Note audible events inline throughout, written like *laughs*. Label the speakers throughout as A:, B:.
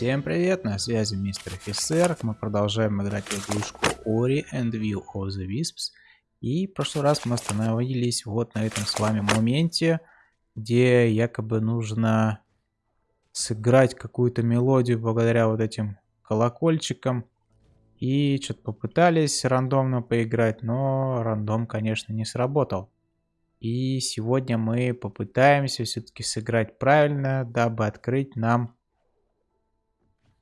A: Всем привет, на связи мистер офицер. Мы продолжаем играть в игрушку Ori and Will of the Wisps. И в прошлый раз мы остановились вот на этом с вами моменте, где якобы нужно сыграть какую-то мелодию благодаря вот этим колокольчикам. И что-то попытались рандомно поиграть, но рандом, конечно, не сработал. И сегодня мы попытаемся все-таки сыграть правильно, дабы открыть нам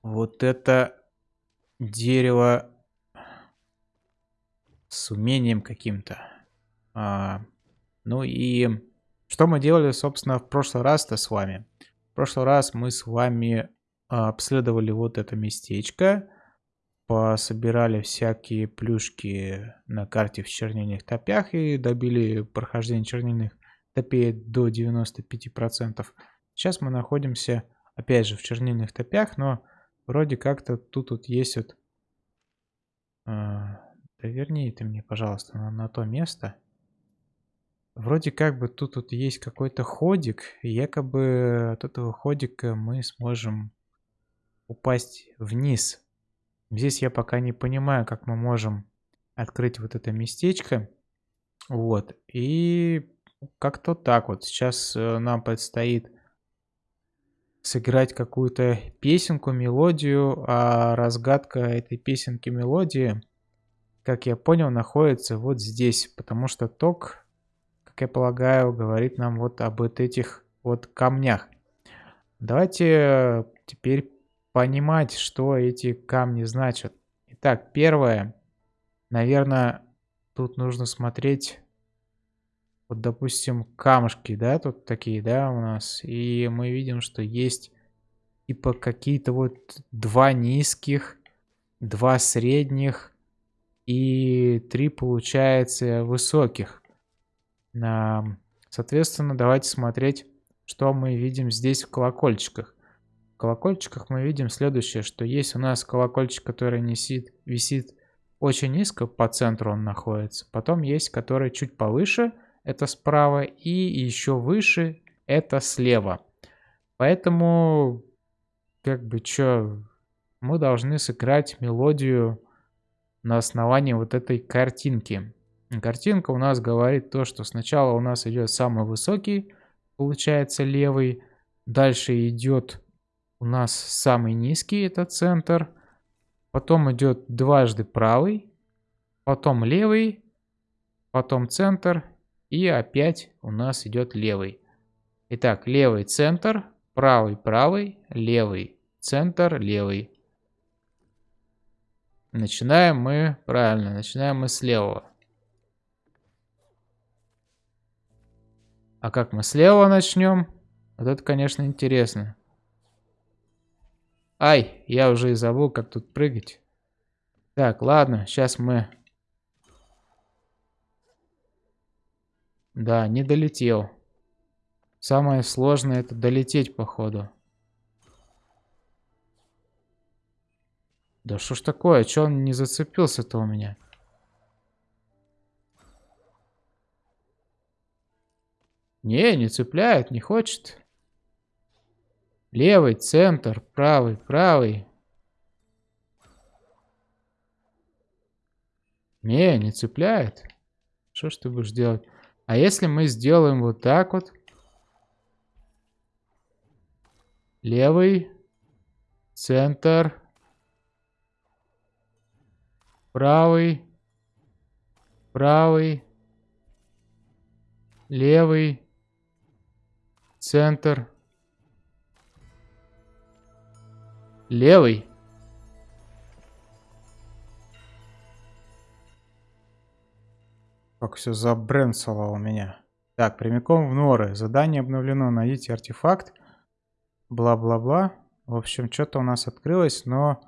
A: вот это дерево с умением каким-то. А, ну и что мы делали, собственно, в прошлый раз-то с вами? В прошлый раз мы с вами а, обследовали вот это местечко, пособирали всякие плюшки на карте в чернильных топях и добили прохождение чернильных топей до 95%. Сейчас мы находимся, опять же, в чернильных топях, но вроде как-то тут вот есть вот... Э, да верни ты мне, пожалуйста, на, на то место. Вроде как бы тут вот есть какой-то ходик, и якобы от этого ходика мы сможем упасть вниз. Здесь я пока не понимаю, как мы можем открыть вот это местечко. Вот. И как-то так вот. Сейчас э, нам предстоит сыграть какую-то песенку, мелодию, а разгадка этой песенки, мелодии, как я понял, находится вот здесь, потому что ток, как я полагаю, говорит нам вот об этих вот камнях. Давайте теперь понимать, что эти камни значат. Итак, первое. Наверное, тут нужно смотреть, вот, допустим, камушки, да, тут такие, да, у нас. И мы видим, что есть типа какие-то вот два низких, два средних и три, получается, высоких. Соответственно, давайте смотреть, что мы видим здесь в колокольчиках колокольчиках мы видим следующее, что есть у нас колокольчик, который висит, висит очень низко, по центру он находится. Потом есть, который чуть повыше, это справа, и еще выше, это слева. Поэтому, как бы, что, мы должны сыграть мелодию на основании вот этой картинки. Картинка у нас говорит то, что сначала у нас идет самый высокий, получается левый, дальше идет у нас самый низкий, это центр. Потом идет дважды правый, потом левый, потом центр и опять у нас идет левый. Итак, левый центр, правый правый, левый центр, левый. Начинаем мы, правильно, начинаем мы с левого. А как мы слева начнем? Вот это, конечно, интересно. Ай, я уже и забыл, как тут прыгать. Так, ладно, сейчас мы... Да, не долетел. Самое сложное это долететь, походу. Да что ж такое? Че он не зацепился-то у меня? Не, не цепляет, не хочет. Левый, центр, правый, правый. Не, не цепляет. Что ж ты будешь делать? А если мы сделаем вот так вот? Левый, центр, правый, правый, левый, центр, Левый. Как все забрэнсало у меня. Так, прямиком в норы. Задание обновлено. Найдите артефакт. Бла-бла-бла. В общем, что-то у нас открылось, но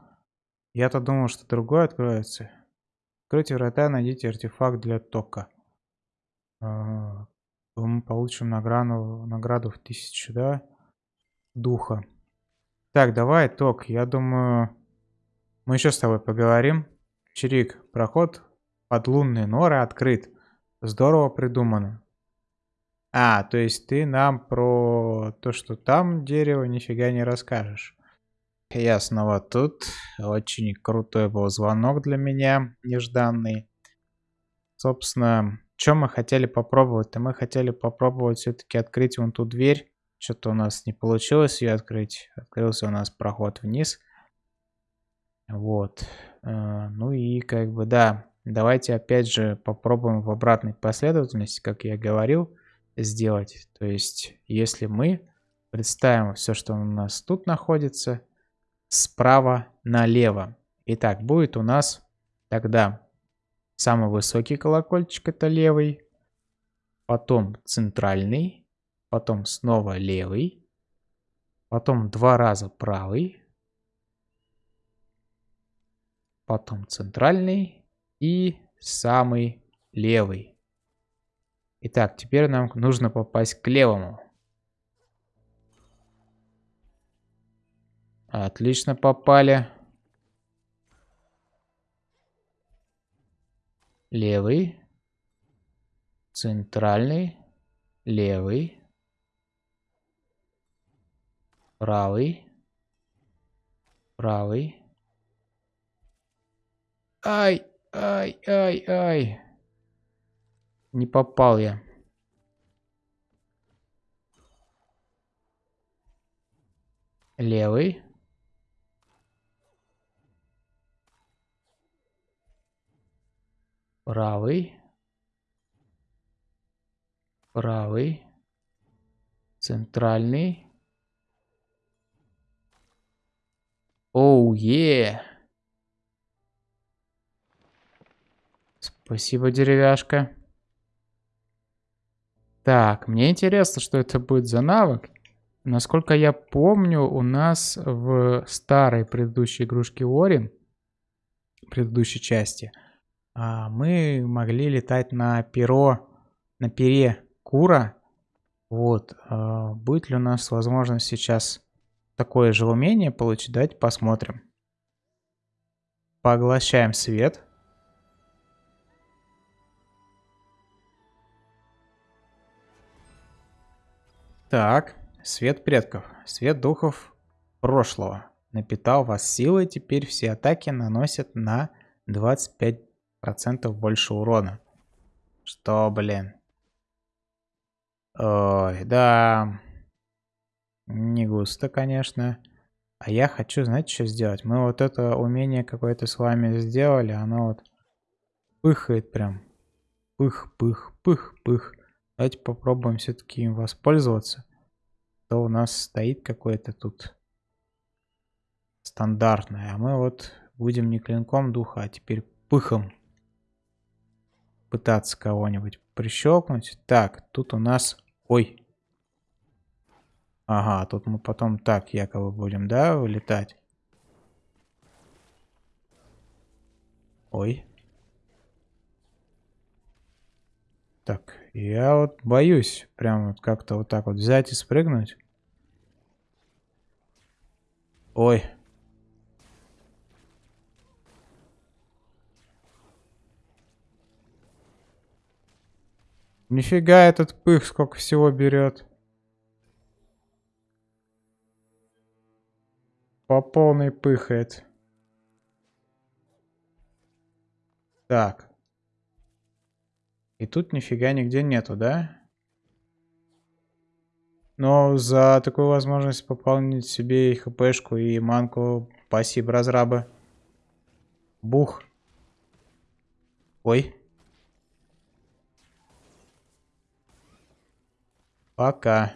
A: я-то думал, что другое откроется. Откройте врата, найдите артефакт для тока. А, мы получим награду, награду в тысячу, да? Духа. Так, давай, Ток, я думаю, мы еще с тобой поговорим. Чирик, проход под лунные норы открыт. Здорово придумано. А, то есть ты нам про то, что там дерево, нифига не расскажешь. я снова тут. Очень крутой был звонок для меня, нежданный. Собственно, что мы хотели попробовать-то? Мы хотели попробовать все-таки открыть вон ту дверь. Что-то у нас не получилось ее открыть. Открылся у нас проход вниз. Вот. Э, ну и как бы, да, давайте опять же попробуем в обратной последовательности, как я говорил, сделать. То есть, если мы представим все, что у нас тут находится, справа налево. Итак, будет у нас тогда самый высокий колокольчик, это левый, потом центральный, потом снова левый, потом два раза правый, потом центральный и самый левый. Итак, теперь нам нужно попасть к левому. Отлично попали. Левый. Центральный. Левый. Правый. Правый. Ай, ай, ай, ай. Не попал я. Левый. правый, правый, центральный. Оу, oh, е! Yeah. Спасибо, деревяшка. Так, мне интересно, что это будет за навык. Насколько я помню, у нас в старой предыдущей игрушке Орин, предыдущей части, а, мы могли летать на перо, на пере Кура. Вот, а, будет ли у нас возможность сейчас такое же умение получить, давайте посмотрим. Поглощаем свет. Так, свет предков, свет духов прошлого. Напитал вас силой, теперь все атаки наносят на 25 процентов больше урона. Что, блин? Ой, да. Не густо, конечно. А я хочу, знаете, что сделать? Мы вот это умение какое-то с вами сделали, оно вот пыхает прям. Пых, пых, пых, пых. Давайте попробуем все-таки им воспользоваться. То у нас стоит какое-то тут стандартное. А мы вот будем не клинком духа, а теперь пыхом пытаться кого-нибудь прищелкнуть. Так, тут у нас... Ой. Ага, тут мы потом так якобы будем, да, вылетать. Ой. Так, я вот боюсь прям вот как-то вот так вот взять и спрыгнуть. Ой. Нифига этот пых сколько всего берет. По полной пыхает. Так. И тут нифига нигде нету, да? Но за такую возможность пополнить себе и хпшку, и манку, спасибо, разрабы. Бух. Ой. Пока.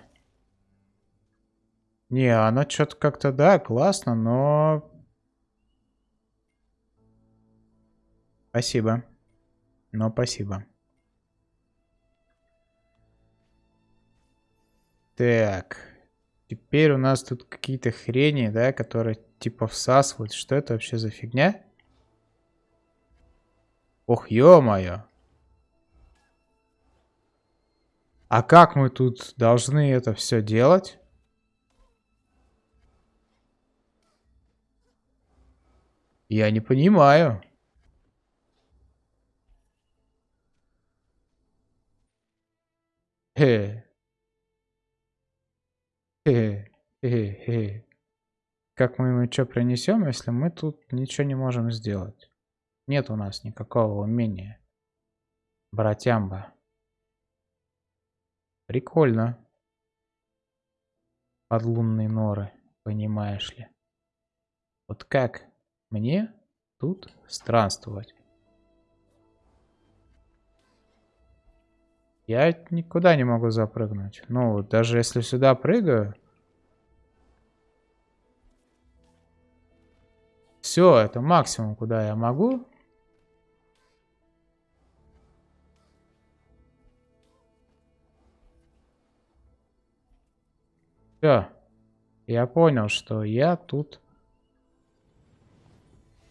A: Не, она что-то как-то, да, классно, но... Спасибо. Но спасибо. Так. Теперь у нас тут какие-то хрени, да, которые типа всасывают. Что это вообще за фигня? Ох, ё-моё. А как мы тут должны это все делать? Я не понимаю. Хе. Хе. Хе. Хе. как мы ему что принесем, если мы тут ничего не можем сделать? Нет у нас никакого умения. Братямба. Прикольно. Подлунные норы, понимаешь ли. Вот как мне тут странствовать? Я никуда не могу запрыгнуть. Ну, даже если сюда прыгаю... Все, это максимум, куда я могу. Все. Я понял, что я тут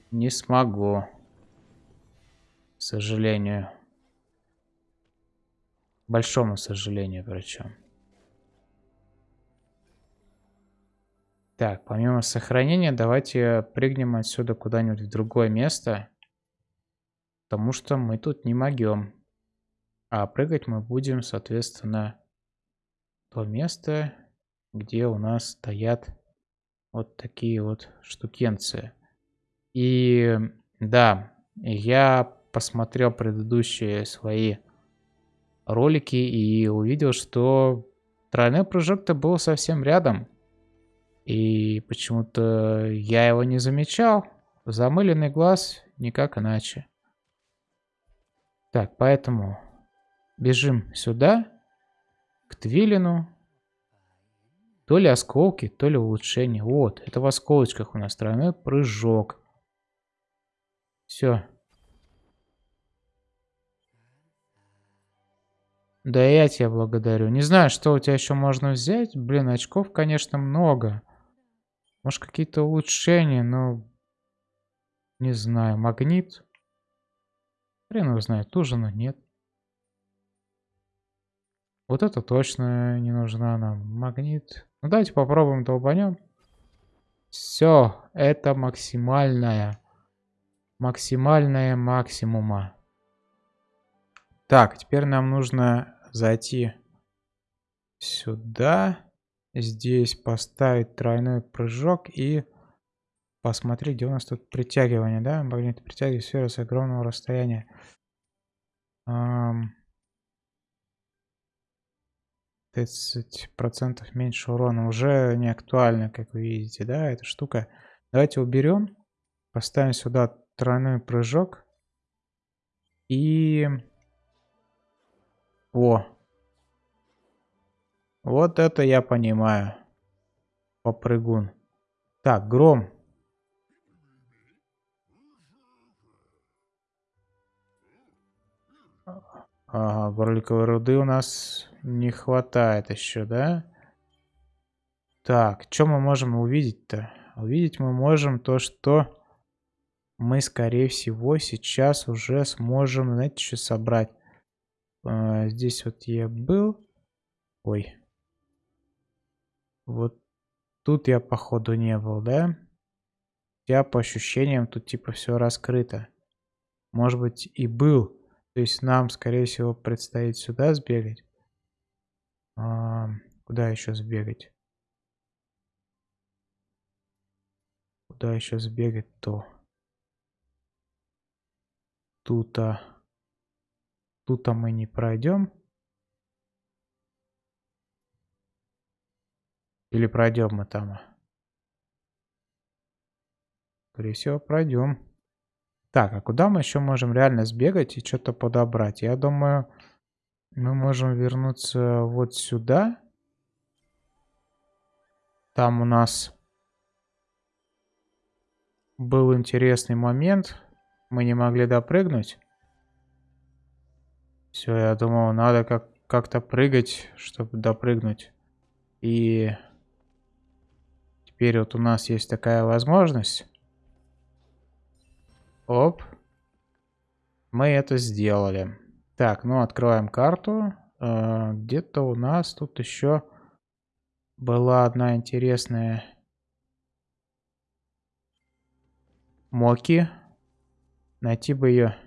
A: не смогу. К сожалению большому сожалению причем. Так, помимо сохранения, давайте прыгнем отсюда куда-нибудь в другое место. Потому что мы тут не могем. А прыгать мы будем, соответственно, то место, где у нас стоят вот такие вот штукенцы. И да, я посмотрел предыдущие свои ролики и увидел, что тройной прыжок-то был совсем рядом. И почему-то я его не замечал. Замыленный глаз никак иначе. Так, поэтому бежим сюда, к Твилину. То ли осколки, то ли улучшение. Вот, это в осколочках у нас тройной прыжок. Все, Да я тебя благодарю. Не знаю, что у тебя еще можно взять. Блин, очков, конечно, много. Может, какие-то улучшения, но... Не знаю, магнит. Хрен его знает, но нет. Вот это точно не нужна нам. Магнит. Ну, давайте попробуем долбанем. Все, это максимальная. Максимальная максимума. Так, теперь нам нужно зайти сюда. Здесь поставить тройной прыжок и посмотреть, где у нас тут притягивание, да? Магнит притягивает сферу с огромного расстояния. Um, 30% меньше урона. Уже не актуально, как вы видите, да, эта штука. Давайте уберем. Поставим сюда тройной прыжок. И о. Вот это я понимаю. Попрыгун. Так, гром. Ага, горликовой руды у нас не хватает еще, да? Так, что мы можем увидеть-то? Увидеть мы можем то, что мы, скорее всего, сейчас уже сможем, знаете, что собрать. А, здесь вот я был. Ой. Вот тут я, походу, не был, да? Я по ощущениям тут типа все раскрыто. Может быть и был. То есть нам, скорее всего, предстоит сюда сбегать. А, куда еще сбегать? Куда еще сбегать-то? Тут-то... Тут мы не пройдем. Или пройдем мы там? Скорее всего, пройдем. Так, а куда мы еще можем реально сбегать и что-то подобрать? Я думаю, мы можем вернуться вот сюда. Там у нас был интересный момент. Мы не могли допрыгнуть. Все, я думал, надо как- как-то прыгать, чтобы допрыгнуть. И теперь вот у нас есть такая возможность. Оп. Мы это сделали. Так, ну откроем карту. Э, Где-то у нас тут еще была одна интересная Моки. Найти бы ее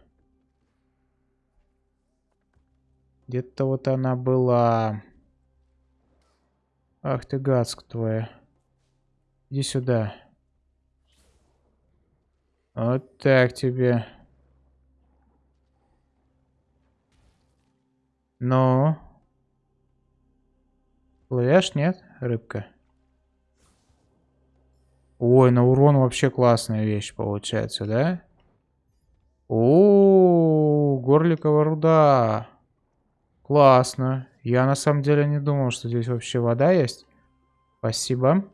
A: Где-то вот она была. Ах ты гадск твоя. Иди сюда. Вот так тебе. Ну? Плывешь, нет, рыбка? Ой, на урон вообще классная вещь получается, да? О, горликовая руда. Классно. Я на самом деле не думал, что здесь вообще вода есть. Спасибо.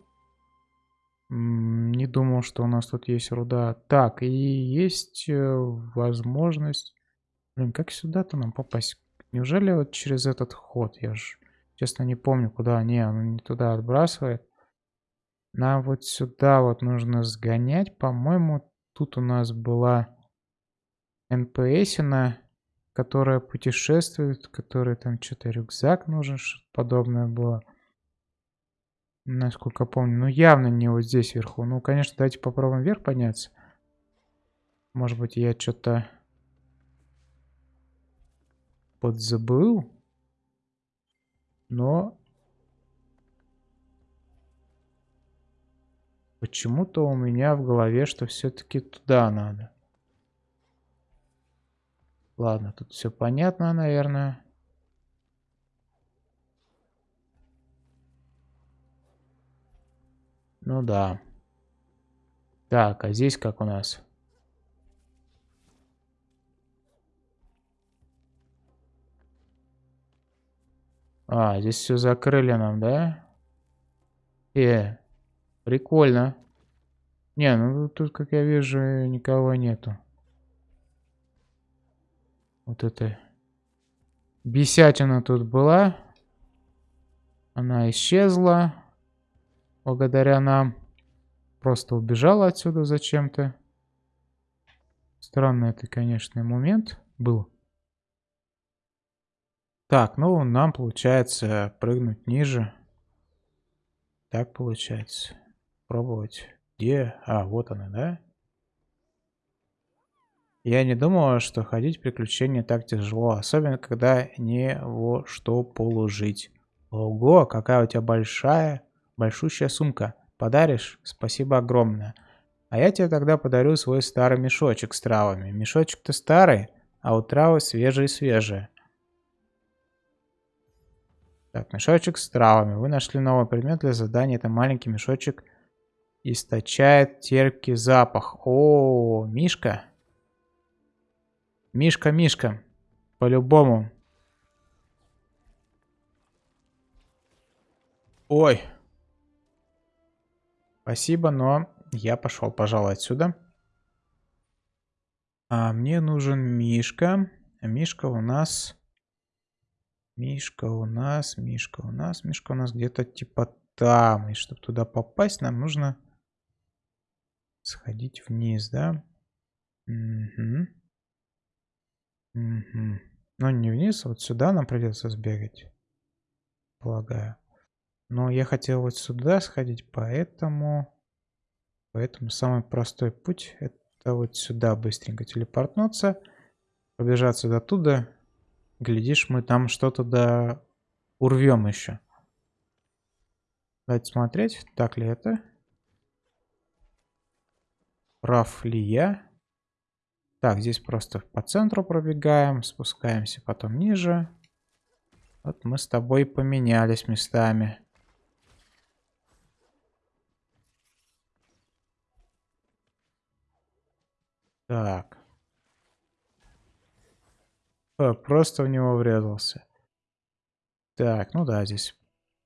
A: Не думал, что у нас тут есть руда. Так, и есть э, возможность... Блин, как сюда-то нам попасть? Неужели вот через этот ход? Я же, честно, не помню, куда. Не, он не туда отбрасывает. Нам вот сюда вот нужно сгонять. По-моему, тут у нас была НПСина, которая путешествует, которая там что-то рюкзак нужен, что-то подобное было. Насколько помню. Ну, явно не вот здесь вверху. Ну, конечно, давайте попробуем вверх подняться. Может быть, я что-то подзабыл. Но... Почему-то у меня в голове, что все-таки туда надо. Ладно, тут все понятно, наверное. Ну да. Так, а здесь как у нас? А, здесь все закрыли нам, да? Э, прикольно. Не, ну тут, как я вижу, никого нету. Вот это бесятина тут была. Она исчезла благодаря нам. Просто убежала отсюда зачем-то. Странный это, конечно, момент был. Так, ну нам получается прыгнуть ниже. Так получается. Пробовать. Где? А, вот она, да? Я не думала, что ходить в приключения так тяжело, особенно когда не во что положить. Ого, какая у тебя большая большущая сумка. Подаришь? Спасибо огромное. А я тебе тогда подарю свой старый мешочек с травами. Мешочек-то старый, а у травы свежие-свежие. Так, мешочек с травами. Вы нашли новый предмет для задания. Это маленький мешочек источает терпкий запах. О, Мишка. Мишка, Мишка. По-любому. Ой. Спасибо, но я пошел, пожалуй, отсюда. А мне нужен Мишка. Мишка у нас... Мишка у нас, Мишка у нас, Мишка у нас где-то типа там. И чтобы туда попасть, нам нужно сходить вниз, да? Угу. Угу. Ну, не вниз, а вот сюда нам придется сбегать. Полагаю. Но я хотел вот сюда сходить, поэтому... Поэтому самый простой путь это вот сюда быстренько телепортнуться. Побежаться до туда. Глядишь, мы там что-то да урвем еще. Давайте смотреть, так ли это. Прав ли я? Так, здесь просто по центру пробегаем, спускаемся потом ниже. Вот мы с тобой поменялись местами. Так. О, просто в него врезался. Так, ну да, здесь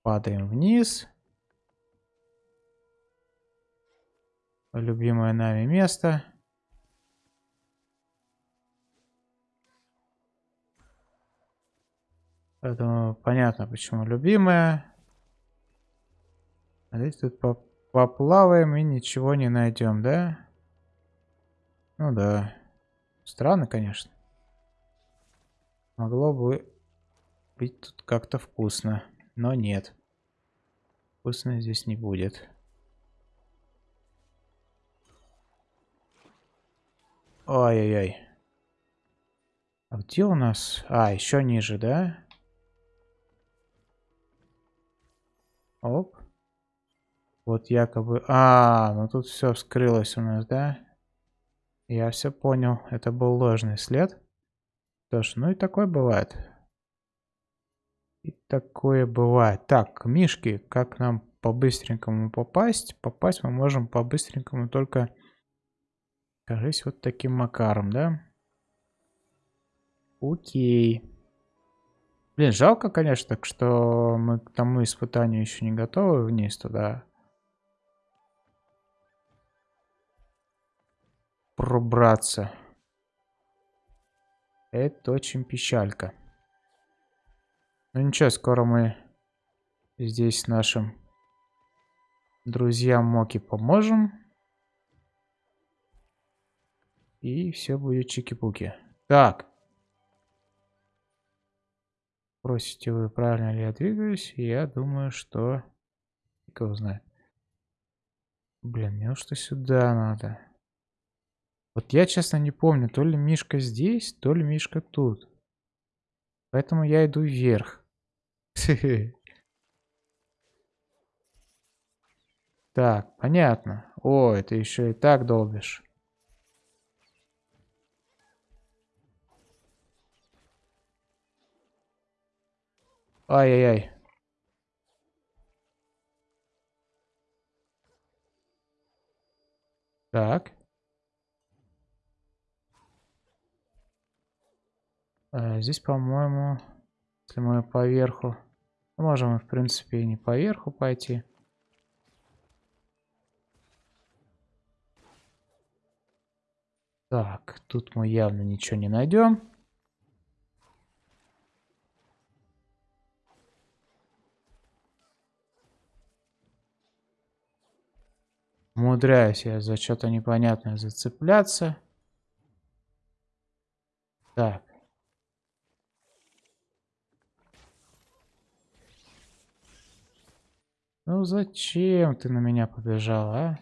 A: падаем вниз. Любимое нами место. Поэтому понятно, почему любимое. А здесь тут поплаваем и ничего не найдем, да? Ну да. Странно, конечно. Могло бы быть тут как-то вкусно. Но нет. Вкусно здесь не будет. Ой-ой-ой. А где у нас? А, еще ниже, да? Оп. Вот якобы... А, ну тут все вскрылось у нас, да? Я все понял. Это был ложный след. Что ж, ну и такое бывает. И такое бывает. Так, Мишки, как нам по-быстренькому попасть? Попасть мы можем по-быстренькому только, кажись, вот таким макаром, да? Окей. Блин, жалко, конечно, так что мы к тому испытанию еще не готовы вниз туда. Пробраться. Это очень печалька. Ну ничего, скоро мы здесь нашим друзьям Моки поможем. И все будет чики-пуки. Так. Спросите вы, правильно ли я двигаюсь? Я думаю, что... Кто знает. Блин, мне что сюда надо. Вот я, честно, не помню, то ли Мишка здесь, то ли Мишка тут. Поэтому я иду вверх. *laughs* Так, понятно. О, это еще и так долбишь. Ай-яй-яй. Так. А, здесь, по-моему, если мы поверху... Можем, в принципе, и не поверху пойти. Так, тут мы явно ничего не найдем. Умудряюсь я за что-то непонятное зацепляться. Так. Ну зачем ты на меня побежал, а?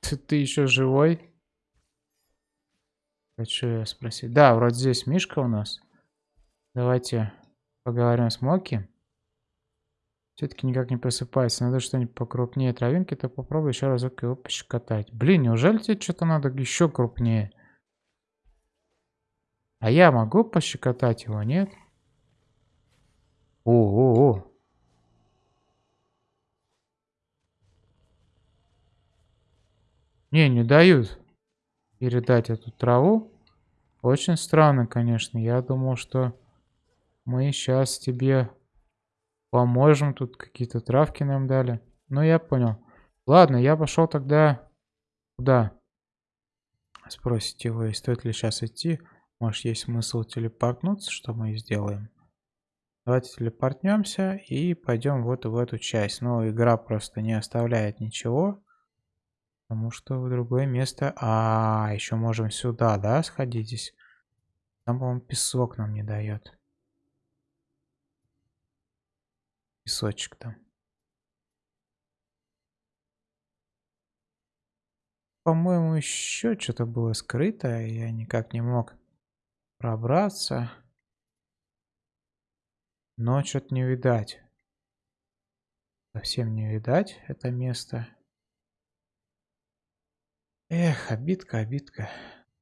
A: Ты, ты еще живой? Хочу я спросить. Да, вроде здесь Мишка у нас. Давайте поговорим с Моки. Все-таки никак не просыпается. Надо что-нибудь покрупнее травинки, то попробуй еще разок его пощекотать. Блин, неужели тебе что-то надо еще крупнее? А я могу пощекотать его, нет? О-о-о. Не, не дают передать эту траву. Очень странно, конечно. Я думал, что мы сейчас тебе поможем. Тут какие-то травки нам дали. Ну, я понял. Ладно, я пошел тогда... Куда? Спросите вы, стоит ли сейчас идти? Может, есть смысл телепортнуться, что мы и сделаем. Давайте телепортнемся и пойдем вот в эту часть. Но игра просто не оставляет ничего. Потому что в другое место... А, еще можем сюда, да, сходить здесь? Там, по-моему, песок нам не дает. Песочек там. По-моему, еще что-то было скрыто, я никак не мог пробраться. Но что-то не видать. Совсем не видать это место. Эх, обидка, обидка.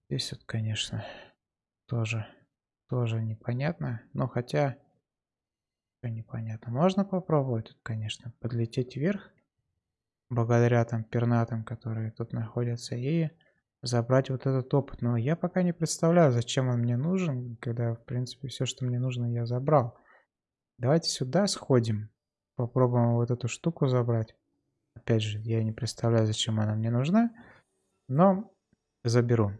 A: Здесь вот, конечно, тоже, тоже непонятно. Но хотя, все непонятно. Можно попробовать тут, конечно, подлететь вверх. Благодаря там пернатам, которые тут находятся. И забрать вот этот опыт. Но я пока не представляю, зачем он мне нужен, когда, в принципе, все, что мне нужно, я забрал. Давайте сюда сходим. Попробуем вот эту штуку забрать. Опять же, я не представляю, зачем она мне нужна. Но заберу.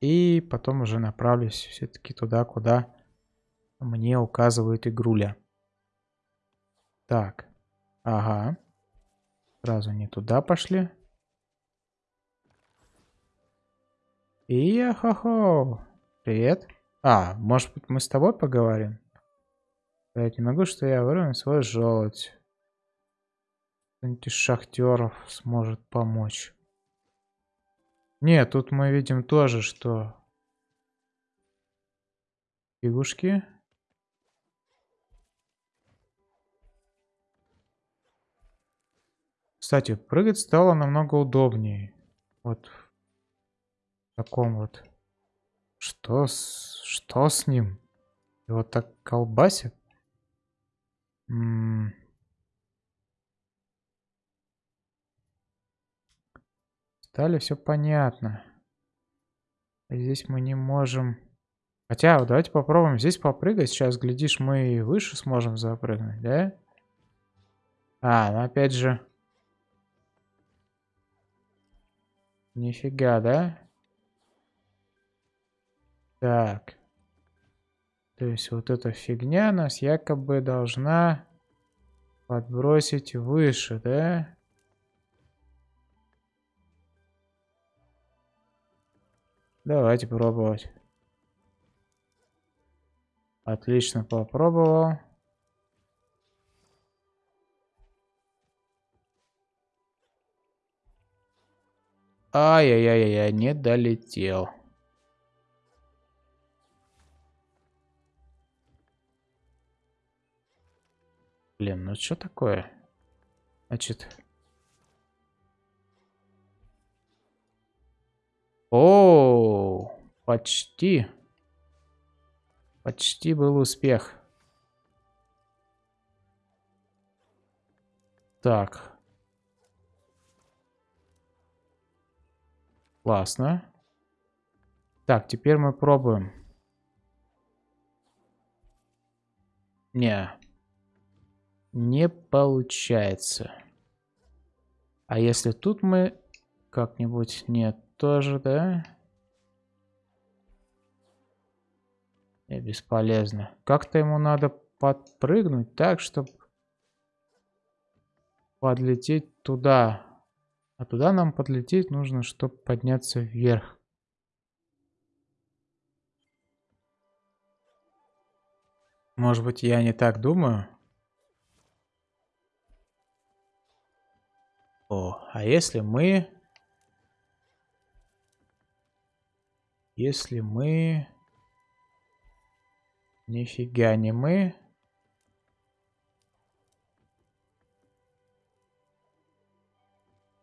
A: И потом уже направлюсь все-таки туда, куда мне указывает игруля. Так. Ага. Сразу не туда пошли. И хо Привет. А, может быть мы с тобой поговорим? Я не могу, что я вырву свой желудь. Кто-нибудь из шахтеров сможет помочь. Нет, тут мы видим тоже, что фигушки. Кстати, прыгать стало намного удобнее. Вот в таком вот. Что с, что с ним? Его так колбасит? М -м Стали все понятно. Здесь мы не можем... Хотя, давайте попробуем здесь попрыгать. Сейчас, глядишь, мы и выше сможем запрыгнуть, да? А, ну опять же... Нифига, да? Так. То есть вот эта фигня нас якобы должна подбросить выше, да? Давайте пробовать. Отлично попробовал. Ай-яй-яй-яй, не долетел. Блин, ну что такое? Значит... О, почти. Почти был успех. Так. Классно. Так, теперь мы пробуем. Не. Не получается. А если тут мы как-нибудь... Нет, тоже, да? И бесполезно. Как-то ему надо подпрыгнуть так, чтобы подлететь туда. А туда нам подлететь нужно, чтобы подняться вверх. Может быть, я не так думаю? О, а если мы Если мы... Нифига не мы.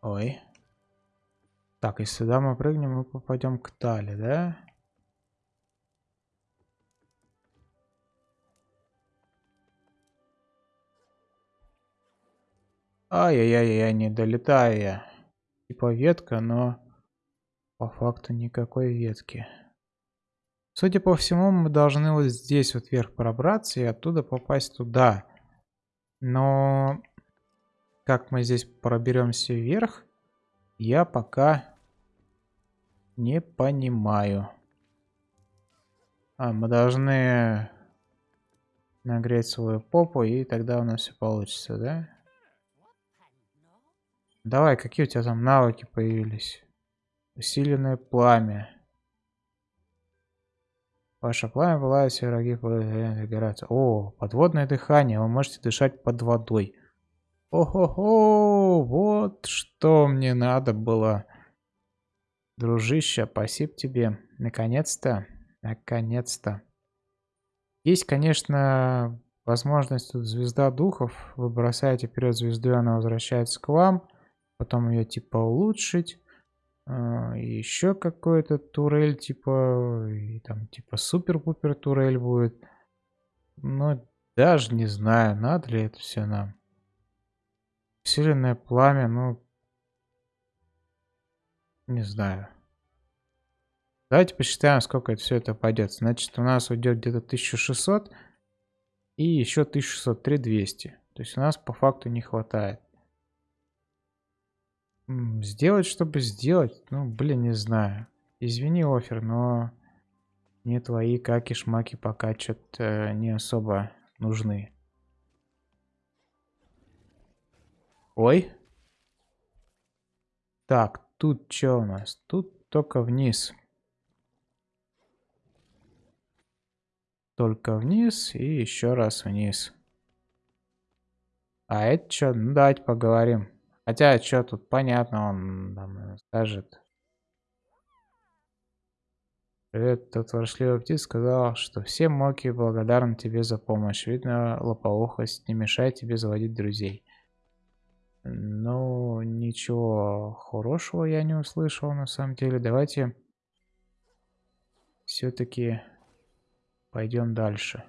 A: Ой. Так, если сюда мы прыгнем, мы попадем к Тали, да? Ай-яй-яй-яй, не долетаю я. Типа ветка, но... По факту никакой ветки. Судя по всему, мы должны вот здесь вот вверх пробраться и оттуда попасть туда. Но как мы здесь проберемся вверх, я пока не понимаю. А, мы должны нагреть свою попу, и тогда у нас все получится, да? Давай, какие у тебя там навыки появились? Усиленное пламя. Ваше пламя пылает, все враги загораются. О, подводное дыхание. Вы можете дышать под водой. О-хо-хо, вот что мне надо было. Дружище, спасибо тебе. Наконец-то, наконец-то. Есть, конечно, возможность тут звезда духов. Вы бросаете вперед звезду, она возвращается к вам. Потом ее типа улучшить. А, еще какой-то турель, типа, и там, типа, супер-пупер турель будет. Но даже не знаю, надо ли это все нам. Усиленное пламя, ну, не знаю. Давайте посчитаем, сколько это все это пойдет. Значит, у нас уйдет где-то 1600 и еще 1600, 3200. То есть у нас по факту не хватает. Сделать, чтобы сделать? Ну, блин, не знаю. Извини, офер, но мне твои каки-шмаки пока что-то не особо нужны. Ой. Так, тут что у нас? Тут только вниз. Только вниз и еще раз вниз. А это что? Ну, давайте поговорим. Хотя, что тут понятно, он там скажет. Привет, тот воршливый птиц сказал, что все моки благодарны тебе за помощь. Видно, лопоухость не мешает тебе заводить друзей. Ну, ничего хорошего я не услышал на самом деле. Давайте все-таки пойдем дальше.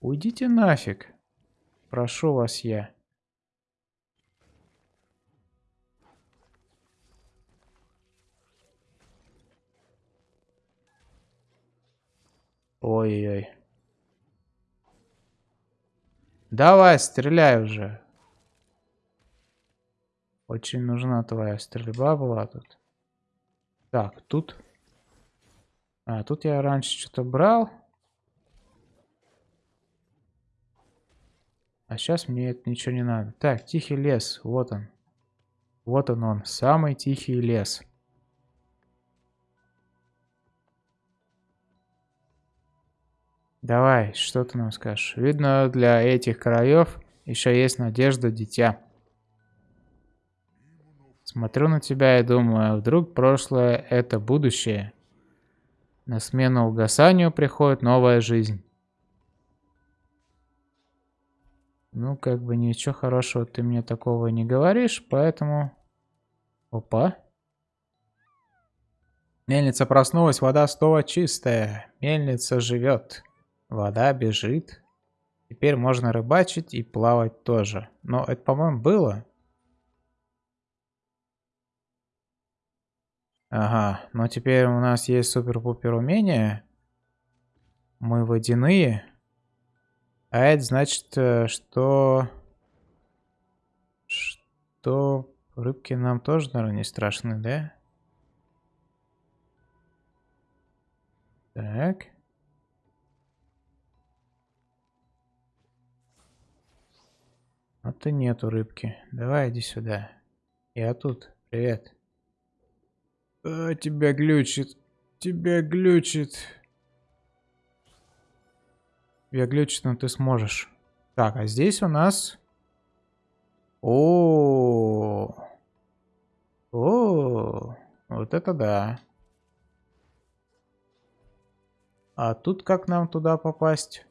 A: Уйдите нафиг. Прошу вас я. Ой-ой-ой. Давай, стреляй уже. Очень нужна твоя стрельба была тут. Так, тут... А, тут я раньше что-то брал. А сейчас мне это ничего не надо. Так, тихий лес. Вот он. Вот он он. Самый тихий лес. Давай, что ты нам скажешь? Видно, для этих краев еще есть надежда, дитя. Смотрю на тебя и думаю, вдруг прошлое — это будущее. На смену угасанию приходит новая жизнь. Ну, как бы ничего хорошего ты мне такого не говоришь, поэтому... Опа. Мельница проснулась, вода снова чистая. Мельница живет. Вода бежит. Теперь можно рыбачить и плавать тоже. Но это, по-моему, было. Ага, но теперь у нас есть супер-пупер умения. Мы водяные. А это значит, э, что... Что рыбки нам тоже, наверное, не страшны, да? Так. А ты нету рыбки. Давай иди сюда. Я тут. Привет. А, тебя глючит. Тебя глючит. Тебя глючит, но ты сможешь. Так, а здесь у нас... О, -о, -о, -о вот это да. А тут как нам туда попасть?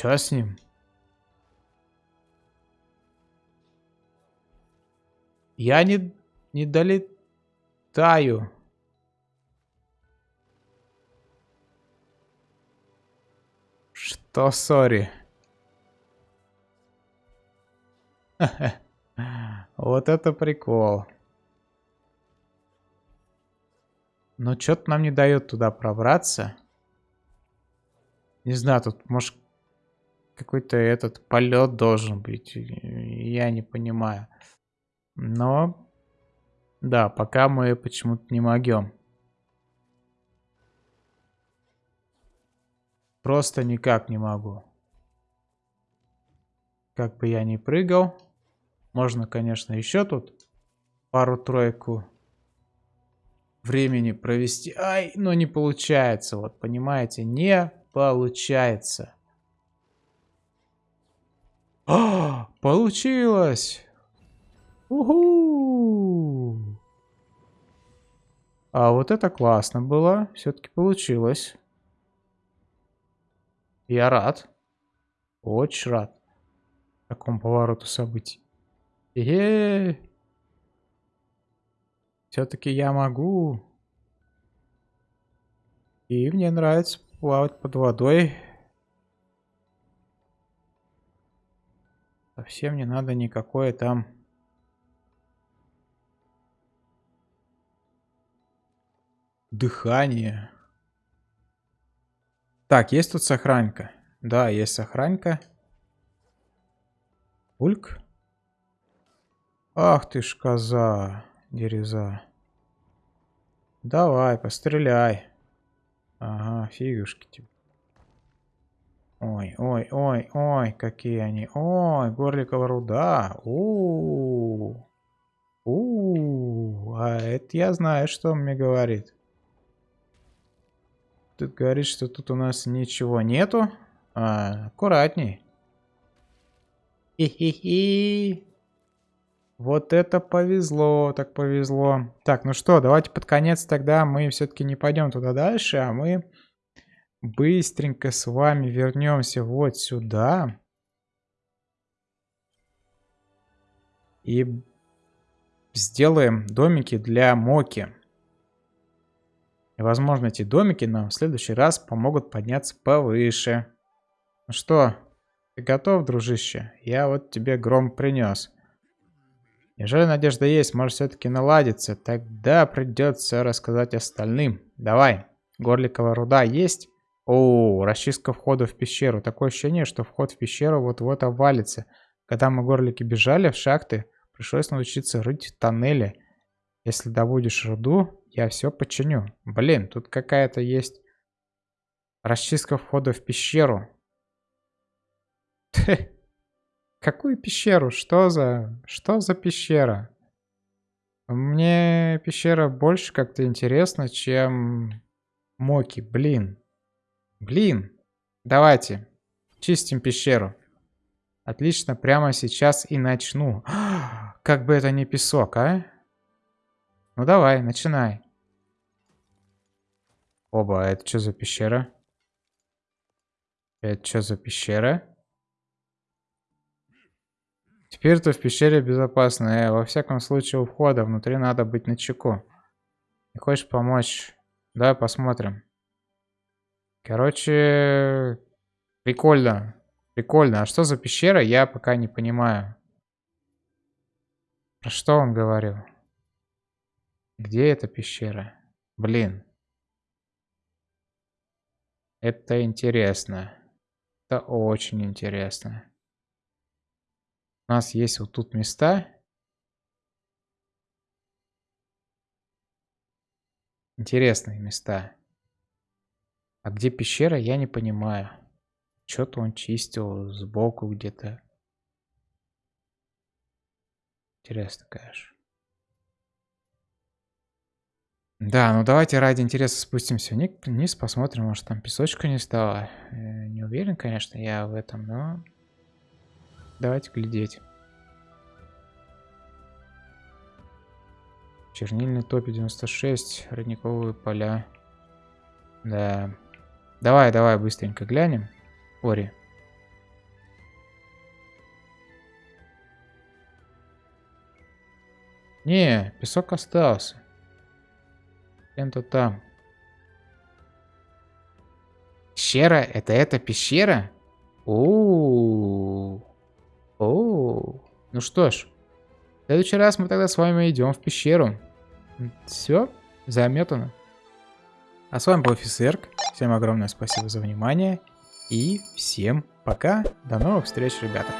A: Чё с ним? Я не, не долетаю. Что, сори? *laughs* Вот это прикол. Но что-то нам не дает туда пробраться. Не знаю, тут, может, какой-то этот полет должен быть. Я не понимаю. Но, да, пока мы почему-то не могем. Просто никак не могу. Как бы я ни прыгал. Можно, конечно, еще тут пару-тройку времени провести. Ай, но не получается. Вот, понимаете, не получается. А, *gasps* получилось! Уху! А вот это классно было. Все-таки получилось. Я рад. Очень рад. Такому повороту событий. Е Все-таки я могу. И мне нравится плавать под водой. Совсем не надо никакое там... Дыхание. Так, есть тут сохранка. Да, есть сохранка. Ульк. Ах ты ж коза, дереза. Давай, постреляй. Ага, фигушки тебе. Ой, ой, ой, ой, какие они. Ой, горликова руда. У, -у, а это я знаю, что он мне говорит. Тут говорит, что тут у нас ничего нету. А, аккуратней. Хи-хи-хи. Вот это повезло, так повезло. Так, ну что, давайте под конец тогда мы все-таки не пойдем туда дальше, а мы быстренько с вами вернемся вот сюда. И сделаем домики для Моки. И, возможно, эти домики нам в следующий раз помогут подняться повыше. Ну что, ты готов, дружище? Я вот тебе гром принес. Неужели надежда есть, может все-таки наладиться? Тогда придется рассказать остальным. Давай, горликовая руда есть? О, расчистка входа в пещеру. Такое ощущение, что вход в пещеру вот-вот обвалится. Когда мы горлики бежали в шахты, пришлось научиться рыть тоннели. Если добудешь руду, я все починю. Блин, тут какая-то есть расчистка входа в пещеру. Какую пещеру? Что за... Что за пещера? Мне пещера больше как-то интересна, чем Моки. Блин. Блин. Давайте. Чистим пещеру. Отлично, прямо сейчас и начну. *gasps* Как бы это не песок, а? Ну давай, начинай. Оба, а это что за пещера? Это что за пещера? Теперь-то в пещере безопасно. Э, во всяком случае, у входа внутри надо быть начеку. Не хочешь помочь? Давай посмотрим. Короче, прикольно. Прикольно. А что за пещера, я пока не понимаю. Про что он говорил? Где эта пещера? Блин. Это интересно. Это очень интересно. У нас есть вот тут места. Интересные места. А где пещера, я не понимаю. Что-то он чистил сбоку где-то. Интересно, конечно. Да, ну давайте ради интереса спустимся вниз, посмотрим, может там песочка не стало. Э, не уверен, конечно, я в этом, но Давайте глядеть. Чернильный топи 96, родниковые поля. Да. Давай, давай, быстренько глянем. Ори. Не, песок остался. Где-то там. Пещера? Это эта пещера? -о. О, ну что ж, в следующий раз мы тогда с вами идем в пещеру. Все, заметано. А с вами был Офисерк. Всем огромное спасибо за внимание. И всем пока. До новых встреч, ребята.